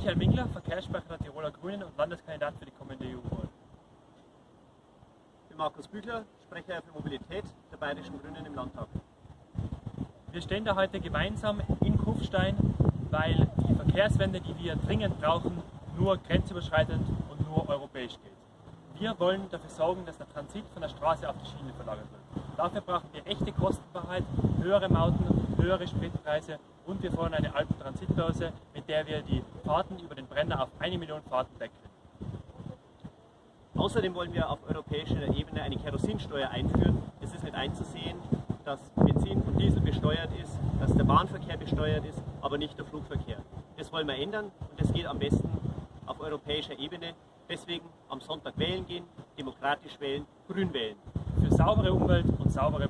Michael Mingler, Verkehrssprecher der Tiroler Grünen und Landeskandidat für die kommende EU-Wahl. Ich bin Markus Büchler, Sprecher für Mobilität der Bayerischen Grünen im Landtag. Wir stehen da heute gemeinsam in Kufstein, weil die Verkehrswende, die wir dringend brauchen, nur grenzüberschreitend und nur europäisch geht. Wir wollen dafür sorgen, dass der Transit von der Straße auf die Schiene verlagert wird. Dafür brauchen wir echte Kostenwahrheit, höhere Mauten, höhere Spritpreise und wir fordern eine Alpentransitbörse, mit der wir die Fahrten über den Brenner auf eine Million Fahrten decken. Außerdem wollen wir auf europäischer Ebene eine Kerosinsteuer einführen. Es ist nicht einzusehen, dass Benzin und Diesel besteuert ist, dass der Bahnverkehr besteuert ist, aber nicht der Flugverkehr. Das wollen wir ändern und das geht am besten auf europäischer Ebene. Deswegen am Sonntag wählen gehen, demokratisch wählen, grün wählen. Für saubere Umwelt und saubere